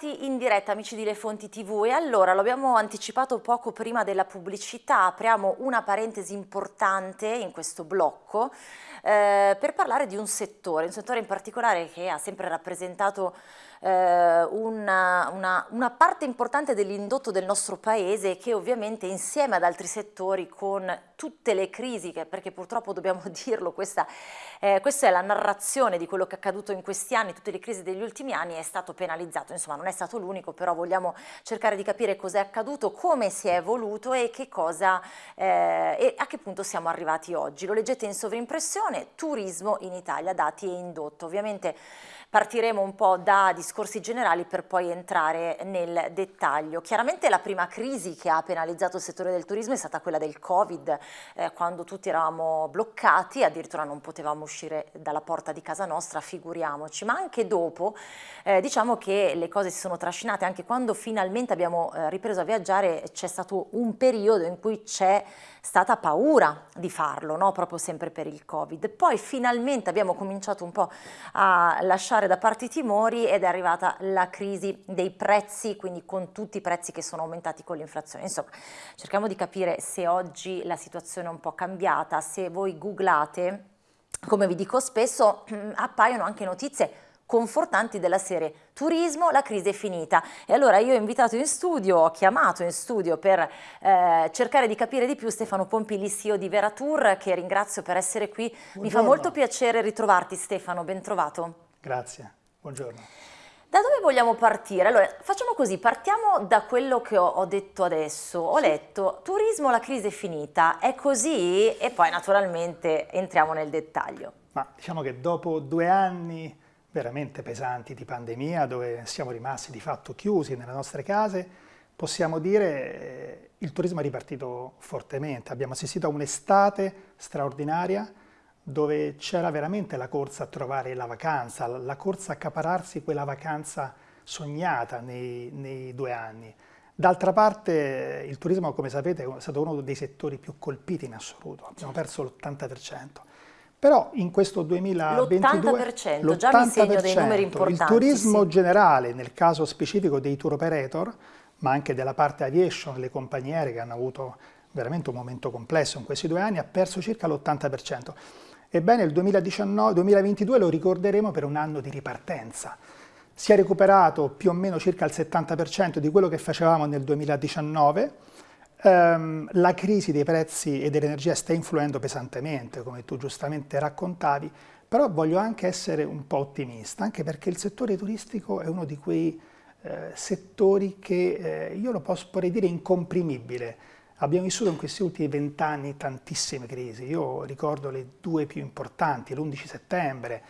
bentornati in diretta amici di Le Fonti TV e allora lo abbiamo anticipato poco prima della pubblicità, apriamo una parentesi importante in questo blocco eh, per parlare di un settore, un settore in particolare che ha sempre rappresentato eh, una, una, una, parte importante dell'indotto del nostro paese che ovviamente insieme ad altri settori con tutte le crisi, perché purtroppo dobbiamo dirlo, questa, eh, questa è la narrazione di quello che è accaduto in questi anni, tutte le crisi degli ultimi anni, è stato penalizzato, insomma non è stato l'unico, però vogliamo cercare di capire cosa è accaduto, come si è evoluto e, che cosa, eh, e a che punto siamo arrivati oggi. Lo leggete in sovrimpressione, turismo in Italia, dati e indotto. Ovviamente Partiremo un po' da discorsi generali per poi entrare nel dettaglio. Chiaramente la prima crisi che ha penalizzato il settore del turismo è stata quella del Covid, eh, quando tutti eravamo bloccati, addirittura non potevamo uscire dalla porta di casa nostra, figuriamoci, ma anche dopo eh, diciamo che le cose si sono trascinate, anche quando finalmente abbiamo eh, ripreso a viaggiare c'è stato un periodo in cui c'è stata paura di farlo, no? proprio sempre per il Covid. Poi finalmente abbiamo cominciato un po' a lasciare da parte i timori ed è arrivata la crisi dei prezzi, quindi con tutti i prezzi che sono aumentati con l'inflazione. Insomma, cerchiamo di capire se oggi la situazione è un po' cambiata, se voi googlate, come vi dico spesso, appaiono anche notizie confortanti della serie turismo, la crisi è finita e allora io ho invitato in studio, ho chiamato in studio per eh, cercare di capire di più Stefano Pompili, CEO di Veratur che ringrazio per essere qui, buongiorno. mi fa molto piacere ritrovarti Stefano, ben trovato. Grazie, buongiorno. Da dove vogliamo partire? Allora, facciamo così, partiamo da quello che ho, ho, detto adesso. Ho letto, turismo, la crisi è finita, è così? E poi naturalmente entriamo nel dettaglio. Ma diciamo che dopo due anni veramente pesanti di pandemia, dove siamo rimasti di fatto chiusi nelle nostre case, possiamo dire che il turismo è ripartito fortemente. Abbiamo assistito a un'estate straordinaria dove c'era veramente la corsa a trovare la vacanza, la corsa a accapararsi quella vacanza sognata nei, nei due anni. D'altra parte il turismo, come sapete, è stato uno dei settori più colpiti in assoluto, abbiamo perso l'80%. Però in questo 2022 l'80%, già mi segno dei numeri importanti. Il turismo sì. generale, nel caso specifico dei tour operator, ma anche della parte aviation, le compagnie aeree che hanno avuto veramente un momento complesso in questi due anni, ha perso circa l'80%. Ebbene il 2019, 2022 lo ricorderemo per un anno di ripartenza. Si è recuperato più o meno circa il 70% di quello che facevamo nel 2019, Um, la crisi dei prezzi e dell'energia sta influendo pesantemente, come tu giustamente raccontavi, però voglio anche essere un po' ottimista, anche perché il settore turistico è uno di quei eh, settori che eh, io lo posso, dire incomprimibile. Abbiamo vissuto in questi ultimi vent'anni tantissime crisi, io ricordo le due più importanti, l'11 settembre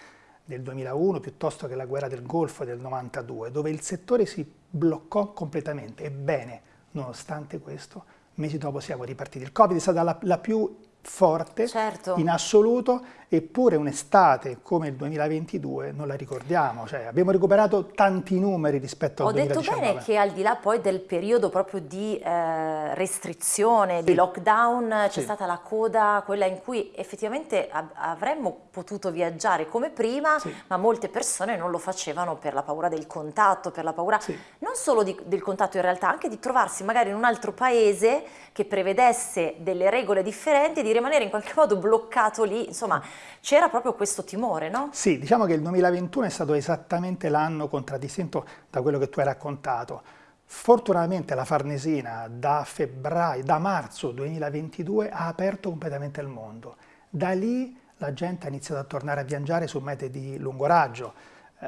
del 2001 piuttosto che la guerra del Golfo del 92, dove il settore si bloccò completamente. Ebbene, nonostante questo, mesi dopo siamo ripartiti. Il Covid è stata la, la più forte certo. in assoluto, eppure un'estate come il 2022 non la ricordiamo, cioè, abbiamo recuperato tanti numeri rispetto al 2019. Ho detto bene che al di là poi del periodo proprio di eh, restrizione, sì. di lockdown, c'è sì. stata la coda, quella in cui effettivamente avremmo potuto viaggiare come prima, sì. ma molte persone non lo facevano per la paura del contatto, per la paura non solo di, del contatto in realtà, anche di trovarsi magari in un altro paese che prevedesse delle regole differenti e di rimanere in qualche modo bloccato lì, insomma c'era proprio questo timore, no? Sì, diciamo che il 2021 è stato esattamente l'anno contraddistinto da quello che tu hai raccontato. Fortunatamente la Farnesina da febbraio, da marzo 2022 ha aperto completamente il mondo. Da lì la gente ha iniziato a tornare a viaggiare su mete di lungo raggio. Eh,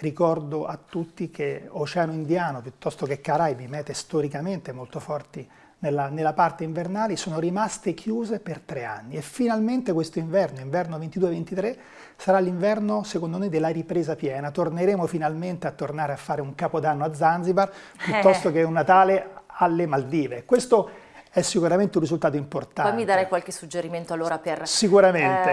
ricordo a tutti che Oceano Indiano piuttosto che Caraibi, mete storicamente molto forti nella, nella, parte invernale sono rimaste chiuse per tre anni e finalmente questo inverno, inverno 22-23, sarà l'inverno secondo noi della ripresa piena. Torneremo finalmente a tornare a fare un capodanno a Zanzibar piuttosto eh. che un Natale alle Maldive. Questo è sicuramente un risultato importante. Poi mi darei qualche suggerimento allora per.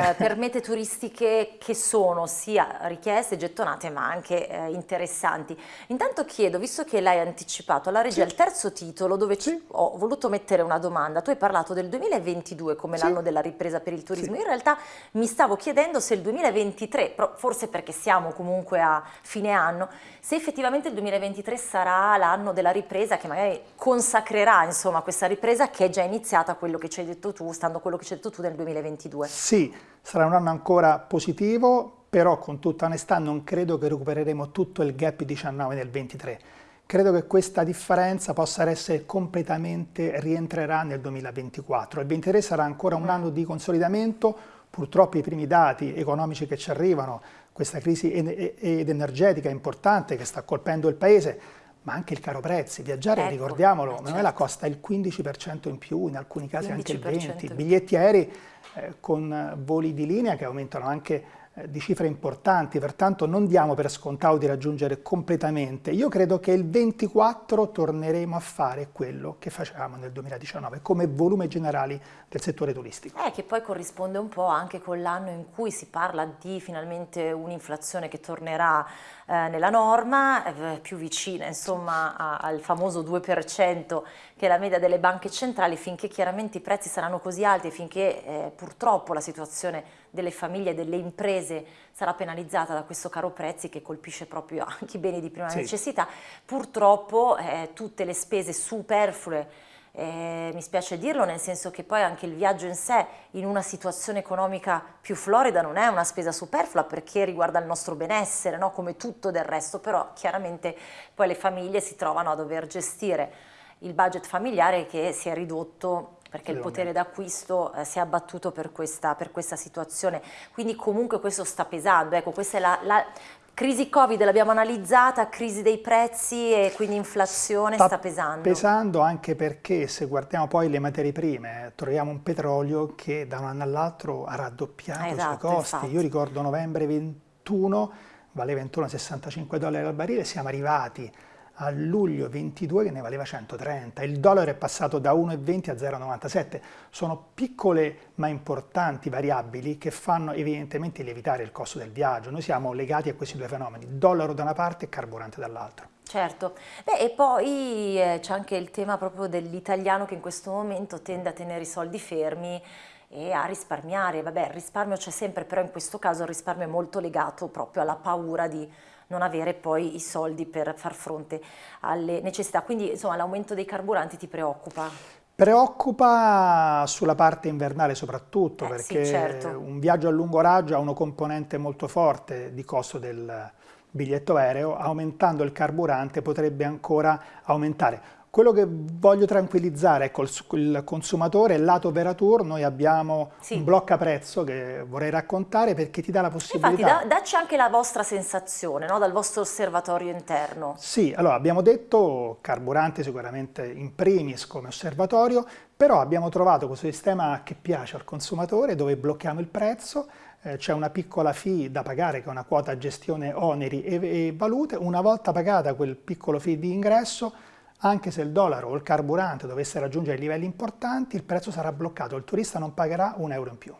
Eh, per mete turistiche che sono sia richieste, gettonate ma anche eh, interessanti. Intanto chiedo, visto che l'hai anticipato, alla regia sì. il terzo titolo dove sì. ho voluto mettere una domanda, tu hai parlato del 2022 come sì. l'anno della ripresa per il turismo, in realtà mi stavo chiedendo se il 2023, forse perché siamo comunque a fine anno, se effettivamente il 2023 sarà l'anno della ripresa che magari consacrerà insomma questa ripresa che è già iniziata quello che ci hai detto tu, stando a quello che ci hai detto tu nel 2022. Sì, sarà un anno ancora positivo, però con tutta onestà non credo che recupereremo tutto il gap 19 nel 23. Credo che questa differenza possa essere completamente rientrerà nel 2024. Il 23 sarà ancora un anno di consolidamento, purtroppo i primi dati economici che ci arrivano, questa crisi ed energetica importante che sta colpendo il Paese, ma anche il caro prezzi. Viaggiare, ecco, ricordiamolo, certo. Manuela costa il 15% in più, in alcuni casi anche il 20%. Biglietti aerei eh, con voli di linea che aumentano anche di cifre importanti, pertanto non diamo per scontato di raggiungere completamente. Io credo che il 24 torneremo a fare quello che facevamo nel 2019 come volume generali del settore turistico. Eh, che poi corrisponde un po' anche con l'anno in cui si parla di finalmente un'inflazione che tornerà eh, nella norma, eh, più vicina insomma a, al famoso 2% che è la media delle banche centrali, finché chiaramente i prezzi saranno così alti e finché eh, purtroppo la situazione delle famiglie e delle imprese sarà penalizzata da questo caro prezzi che colpisce proprio anche i beni di prima sì. necessità, purtroppo eh, tutte le spese superflue eh, mi spiace dirlo, nel senso che poi anche il viaggio in sé in una situazione economica più florida non è una spesa superflua perché riguarda il nostro benessere, no? come tutto del resto, però chiaramente poi le famiglie si trovano a dover gestire il budget familiare che si è ridotto perché il potere d'acquisto eh, si è abbattuto per questa, per questa, situazione, quindi comunque questo sta pesando, ecco questa è la, la crisi Covid l'abbiamo analizzata, crisi dei prezzi e quindi inflazione sta, sta pesando. pesando anche perché se guardiamo poi le materie prime troviamo un petrolio che da un anno all'altro ha raddoppiato esatto, i suoi costi, infatti. io ricordo novembre 21 valeva intorno a 65 dollari al barile, siamo arrivati a luglio 22 che ne valeva 130, il dollaro è passato da 1,20 a 0,97, sono piccole ma importanti variabili che fanno evidentemente lievitare il costo del viaggio, noi siamo legati a questi due fenomeni, dollaro da una parte e carburante dall'altra. Certo, Beh, e poi eh, c'è anche il tema proprio dell'italiano che in questo momento tende a tenere i soldi fermi e a risparmiare, vabbè il risparmio c'è sempre, però in questo caso il risparmio è molto legato proprio alla paura di non avere poi i soldi per far fronte alle necessità. Quindi insomma l'aumento dei carburanti ti preoccupa? Preoccupa sulla parte invernale soprattutto eh, perché sì, certo. un viaggio a lungo raggio ha una componente molto forte di costo del biglietto aereo, aumentando il carburante potrebbe ancora aumentare. Quello che voglio tranquillizzare col, il consumatore, lato Veratur, noi abbiamo sì. un blocca prezzo che vorrei raccontare perché ti dà la possibilità... Infatti, da, dacci anche la vostra sensazione, no? dal vostro osservatorio interno. Sì, allora abbiamo detto carburante sicuramente in primis come osservatorio, però abbiamo trovato questo sistema che piace al consumatore dove blocchiamo il prezzo, eh, c'è una piccola fee da pagare che è una quota gestione oneri e, e valute, una volta pagata quel piccolo fee di ingresso anche se il dollaro o il carburante dovesse raggiungere livelli importanti, il prezzo sarà bloccato, il turista non pagherà un euro in più.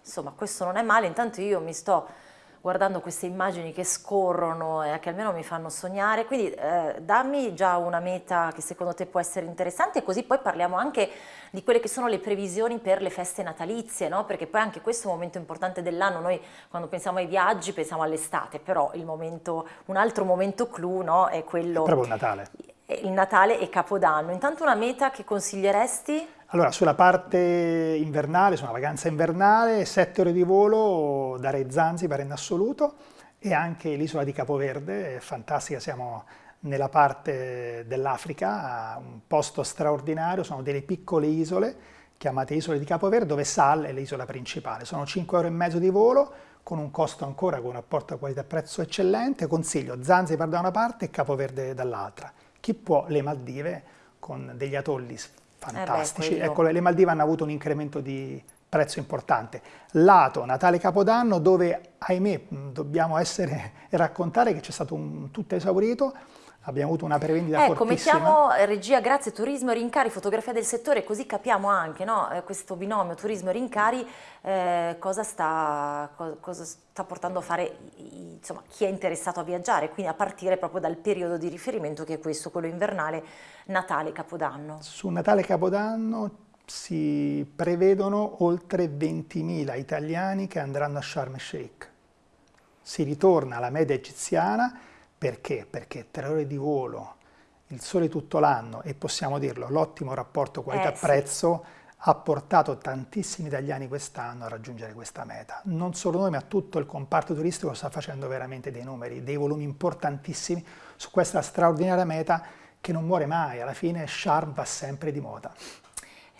Insomma, questo non è male, intanto io mi sto guardando queste immagini che scorrono e che almeno mi fanno sognare, quindi eh, dammi già una meta che secondo te può essere interessante e così poi parliamo anche di quelle che sono le previsioni per le feste natalizie, no? perché poi anche questo è un momento importante dell'anno, noi quando pensiamo ai viaggi pensiamo all'estate, però momento, un altro momento clou no? è quello... È proprio Natale il Natale e Capodanno. Intanto una meta che consiglieresti? Allora, sulla parte invernale, su una vacanza invernale, 7 ore di volo, darei Zanzibar in assoluto e anche l'isola di Capoverde, è fantastica, siamo nella parte dell'Africa, un posto straordinario, sono delle piccole isole chiamate isole di Capoverde, dove Sal è l'isola principale. Sono 5 ore e mezzo di volo, con un costo ancora con un rapporto qualità-prezzo eccellente, consiglio Zanzibar da una parte e Capoverde dall'altra chi può le Maldive con degli atolli fantastici. Eh beh, ecco, le Maldive hanno avuto un incremento di prezzo importante. Lato Natale Capodanno dove, ahimè, dobbiamo essere e raccontare che c'è stato un tutto esaurito, abbiamo avuto una prevendita ecco, fortissima. mettiamo eh, regia, grazie, turismo e rincari, fotografia del settore, così capiamo anche no? Eh, questo binomio turismo e rincari eh, cosa, sta, co cosa, sta, portando a fare insomma, chi è interessato a viaggiare, quindi a partire proprio dal periodo di riferimento che è questo, quello invernale, Natale, Capodanno. Su Natale e Capodanno si prevedono oltre 20.000 italiani che andranno a Sharm el Sheikh. Si ritorna alla media egiziana perché? Perché tre ore di volo, il sole tutto l'anno e possiamo dirlo, l'ottimo rapporto qualità-prezzo eh, sì. ha portato tantissimi italiani quest'anno a raggiungere questa meta. Non solo noi, ma tutto il comparto turistico sta facendo veramente dei numeri, dei volumi importantissimi su questa straordinaria meta che non muore mai, alla fine Sharm va sempre di moda.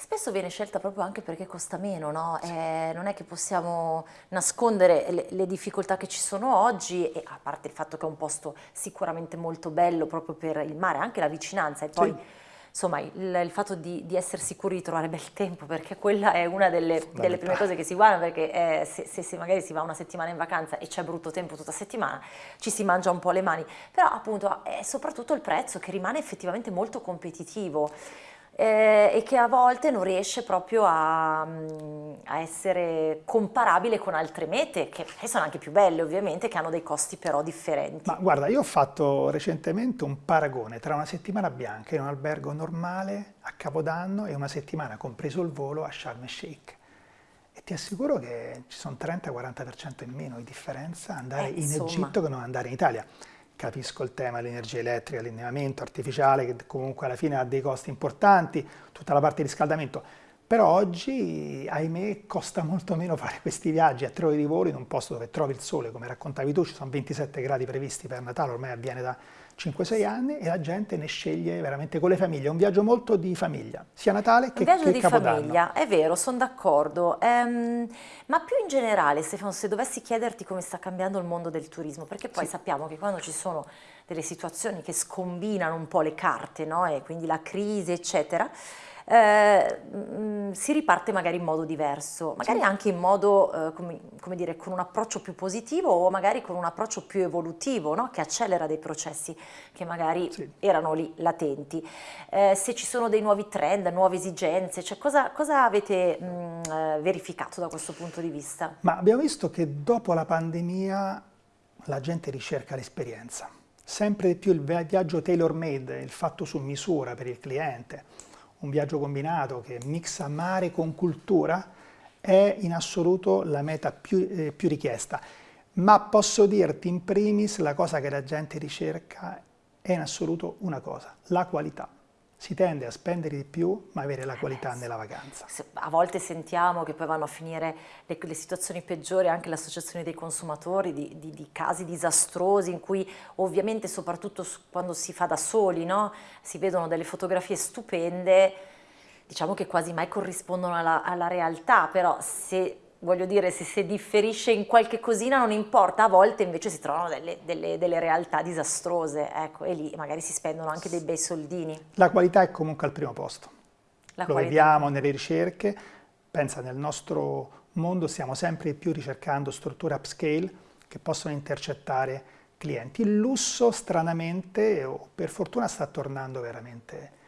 Spesso viene scelta proprio anche perché costa meno, no? eh, non è che possiamo nascondere le, le, difficoltà che ci sono oggi, e a parte il fatto che è un posto sicuramente molto bello proprio per il mare, anche la vicinanza e poi sì. insomma il, il fatto di, di, essere sicuri di trovare bel tempo, perché quella è una delle, delle prime cose che si guarda, perché eh, se, se, se, magari si va una settimana in vacanza e c'è brutto tempo tutta settimana, ci si mangia un po' le mani, però appunto è soprattutto il prezzo che rimane effettivamente molto competitivo eh, e che a volte non riesce proprio a, mm, a, essere comparabile con altre mete, che sono anche più belle ovviamente, che hanno dei costi però differenti. Ma guarda, io ho fatto recentemente un paragone tra una settimana bianca in un albergo normale a Capodanno e una settimana compreso il volo a Sharm el Sheikh. E ti assicuro che ci sono 30-40% in meno di differenza andare eh, in Egitto che non andare in Italia capisco il tema dell'energia elettrica, l'allineamento artificiale che comunque alla fine ha dei costi importanti, tutta la parte di riscaldamento, però oggi, ahimè, costa molto meno fare questi viaggi. A tre ore di volo in un posto dove trovi il sole, come raccontavi tu, ci sono 27 gradi previsti per Natale, ormai avviene da 5-6 anni e la gente ne sceglie veramente con le famiglie, è un viaggio molto di famiglia, sia Natale che, viaggio di famiglia, è vero, sono d'accordo, ehm, ma più in generale Stefano, se dovessi chiederti come sta cambiando il mondo del turismo, perché poi sì. sappiamo che quando ci sono delle situazioni che scombinano un po' le carte, no? e quindi la crisi eccetera, eh, mm, si riparte magari in modo diverso, magari sì. anche in modo, eh, come, come, dire, con un approccio più positivo o magari con un approccio più evolutivo, no? che accelera dei processi che magari sì. erano lì latenti. Eh, se ci sono dei nuovi trend, nuove esigenze, cioè cosa, cosa avete mh, mm, eh, verificato da questo punto di vista? Ma abbiamo visto che dopo la pandemia la gente ricerca l'esperienza. Sempre di più il viaggio tailor made, il fatto su misura per il cliente, un viaggio combinato che mixa mare con cultura, è in assoluto la meta più, eh, più richiesta. Ma posso dirti in primis la cosa che la gente ricerca è in assoluto una cosa, la qualità si tende a spendere di più ma avere la qualità eh, nella vacanza. A volte sentiamo che poi vanno a finire le, le situazioni peggiori, anche l'associazione dei consumatori, di, di, di, casi disastrosi in cui ovviamente soprattutto quando si fa da soli no? si vedono delle fotografie stupende, diciamo che quasi mai corrispondono alla, alla realtà, però se voglio dire, se si differisce in qualche cosina non importa, a volte invece si trovano delle, delle, delle, realtà disastrose, ecco, e lì magari si spendono anche dei bei soldini. La qualità è comunque al primo posto, La lo qualità. vediamo nelle ricerche, pensa nel nostro mondo stiamo sempre più ricercando strutture upscale che possono intercettare clienti. Il lusso stranamente o per fortuna sta tornando veramente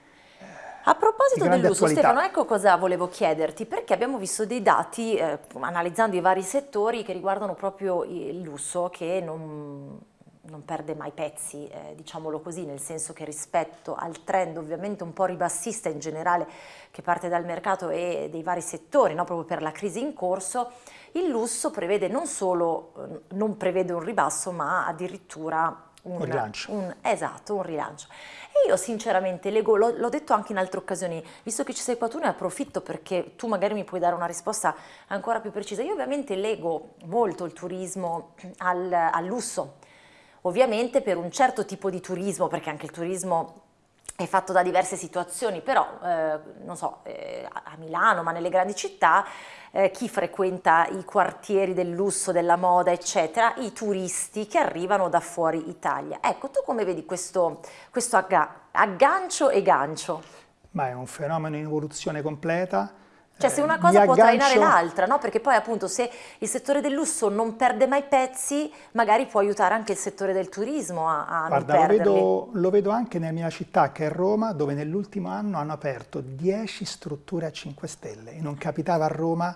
a proposito dell'uso, Stefano, ecco cosa volevo chiederti, perché abbiamo visto dei dati, eh, analizzando i vari settori, che riguardano proprio il lusso, che non, non perde mai pezzi, eh, diciamolo così, nel senso che rispetto al trend ovviamente un po' ribassista in generale che parte dal mercato e dei vari settori, no? proprio per la crisi in corso, il lusso prevede non solo, eh, non prevede un ribasso, ma addirittura un, rilancio. Un, esatto, un rilancio. E io sinceramente leggo, l'ho detto anche in altre occasioni, visto che ci sei qua tu ne approfitto perché tu magari mi puoi dare una risposta ancora più precisa. Io ovviamente leggo molto il turismo al, al lusso, ovviamente per un certo tipo di turismo, perché anche il turismo è fatto da diverse situazioni, però eh, non so, eh, a Milano, ma nelle grandi città, eh, chi frequenta i quartieri del lusso, della moda, eccetera, i turisti che arrivano da fuori Italia. Ecco, tu come vedi questo, questo agga aggancio e gancio? Ma è un fenomeno in evoluzione completa, Cioè se una cosa può trainare l'altra, no? Perché poi appunto se il settore del lusso non perde mai pezzi, magari può aiutare anche il settore del turismo a, a Guarda, non perderli. Lo vedo, lo vedo anche nella mia città, che è Roma, dove nell'ultimo anno hanno aperto 10 strutture a 5 stelle e non capitava a Roma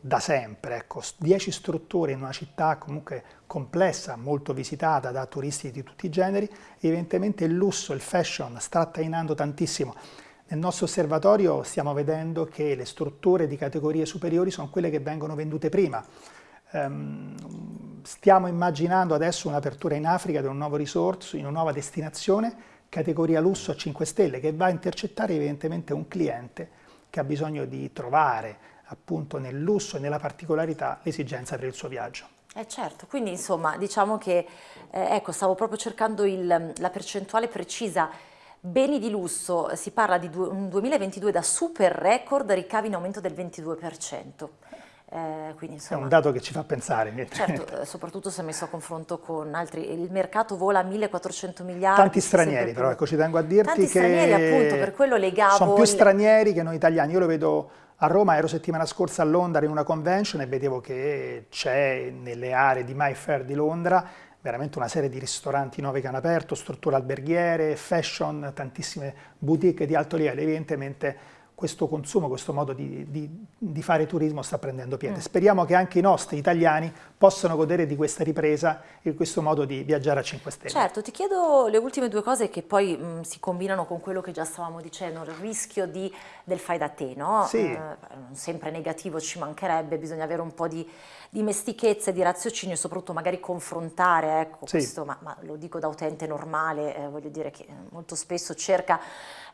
da sempre, ecco, 10 strutture in una città comunque complessa, molto visitata da turisti di tutti i generi, evidentemente il lusso, il fashion sta trainando tantissimo. Nel nostro osservatorio stiamo vedendo che le strutture di categorie superiori sono quelle che vengono vendute prima. Um, stiamo immaginando adesso un'apertura in Africa di un nuovo risorso, in una nuova destinazione, categoria lusso a 5 stelle, che va a intercettare evidentemente un cliente che ha bisogno di trovare appunto nel lusso e nella particolarità l'esigenza per il suo viaggio. Eh certo, quindi insomma diciamo che, eh, ecco, stavo proprio cercando il, la percentuale precisa Beni di lusso, si parla di un 2022 da super record, ricavi in aumento del 22%. Eh, quindi, insomma, è un dato che ci fa pensare. Certo, eh, soprattutto se messo a confronto con altri. Il mercato vola a 1400 miliardi. Tanti stranieri però, ecco, ci tengo a dirti Tanti che stranieri appunto, per quello legavo... Sono più stranieri che noi italiani, io lo vedo a Roma, ero settimana scorsa a Londra in una convention e vedevo che c'è nelle aree di Mayfair di Londra veramente una serie di ristoranti nuovi che hanno aperto, strutture alberghiere, fashion, tantissime boutique di alto livello, evidentemente questo consumo, questo modo di, di, di, fare turismo sta prendendo piede. Mm. Speriamo che anche i nostri italiani possano godere di questa ripresa e di questo modo di viaggiare a 5 Stelle. Certo, ti chiedo le ultime due cose che poi mh, mm, si combinano con quello che già stavamo dicendo, il rischio di, del fai da te, no? Sì. Eh, non sempre negativo ci mancherebbe, bisogna avere un po' di dimestichezza e di raziocinio e soprattutto magari confrontare, ecco, sì. questo, ma, ma, lo dico da utente normale, eh, voglio dire che molto spesso cerca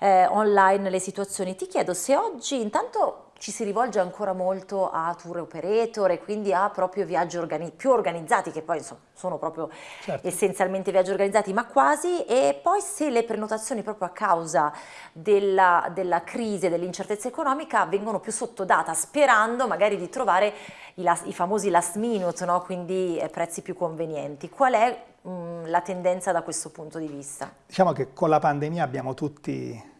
eh, online le situazioni. Ti chiedo se oggi intanto ci si rivolge ancora molto a tour operator e quindi a proprio viaggi organi più organizzati, che poi insomma, sono proprio certo. essenzialmente viaggi organizzati, ma quasi, e poi se le prenotazioni proprio a causa della, della crisi e dell'incertezza economica vengono più sottodata, sperando magari di trovare i, last, i famosi last minute, no? quindi eh, prezzi più convenienti. Qual è mh, la tendenza da questo punto di vista? Diciamo che con la pandemia abbiamo tutti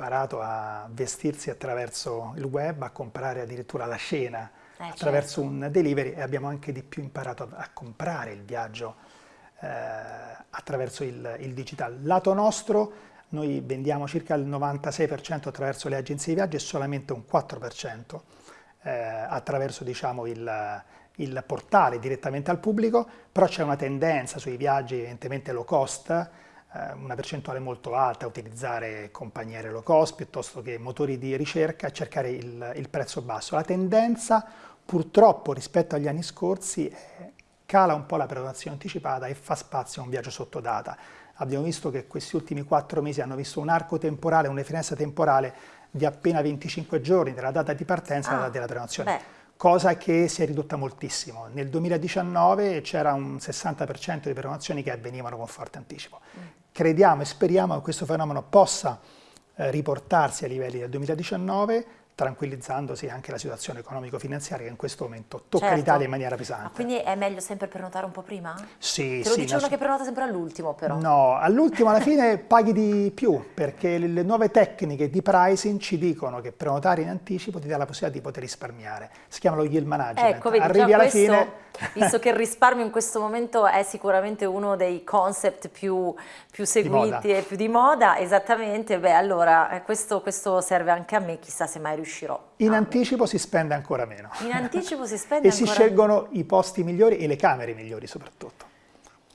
imparato a vestirsi attraverso il web, a comprare addirittura la scena eh, attraverso certo. un delivery e abbiamo anche di più imparato a, a comprare il viaggio eh, attraverso il, il digital. Lato nostro, noi vendiamo circa il 96% attraverso le agenzie di viaggio e solamente un 4% eh, attraverso diciamo, il, il portale direttamente al pubblico, però c'è una tendenza sui viaggi evidentemente low cost, una percentuale molto alta utilizzare compagnie low cost piuttosto che motori di ricerca cercare il, il prezzo basso. La tendenza purtroppo rispetto agli anni scorsi è, cala un po' la prenotazione anticipata e fa spazio a un viaggio sotto data. Abbiamo visto che questi ultimi quattro mesi hanno visto un arco temporale, una finestra temporale di appena 25 giorni dalla data di partenza alla ah, data della prenotazione. Beh cosa che si è ridotta moltissimo. Nel 2019 c'era un 60% di prenotazioni che avvenivano con forte anticipo. Mm. Crediamo e speriamo che questo fenomeno possa eh, riportarsi ai livelli del 2019 tranquillizzandosi anche la situazione economico-finanziaria che in questo momento tocca certo. l'Italia in maniera pesante. Ma quindi è meglio sempre prenotare un po' prima? Sì, Te lo sì. dice uno che prenota sempre all'ultimo però. No, all'ultimo alla fine paghi di più perché le nuove tecniche di pricing ci dicono che prenotare in anticipo ti dà la possibilità di poter risparmiare. Si chiama lo yield management. Ecco, vedi, Arrivi alla questo, fine... visto che il risparmio in questo momento è sicuramente uno dei concept più, più seguiti e più di moda, esattamente, beh allora eh, questo, questo serve anche a me, chissà se mai riuscirò riuscirò. In anticipo si spende ancora meno. In anticipo si spende e ancora meno. E si scelgono i posti migliori e le camere migliori soprattutto.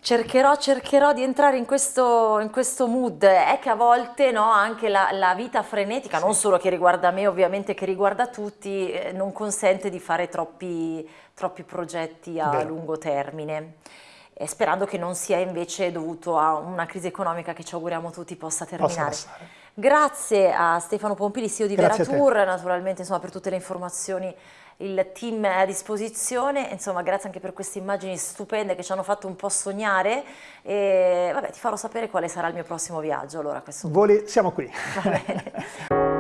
Cercherò, cercherò di entrare in questo, in questo, mood, è che a volte no, anche la, la, vita frenetica, sì. non solo che riguarda me ovviamente, che riguarda tutti, eh, non consente di fare troppi, troppi progetti a Vero. lungo termine. Eh, sperando che non sia invece dovuto a una crisi economica che ci auguriamo tutti possa terminare. Possa Grazie a Stefano Pompili, CEO di Grazie Veratour, naturalmente insomma, per tutte le informazioni il team è a disposizione, insomma grazie anche per queste immagini stupende che ci hanno fatto un po' sognare e vabbè ti farò sapere quale sarà il mio prossimo viaggio allora Voli, siamo qui. Va bene.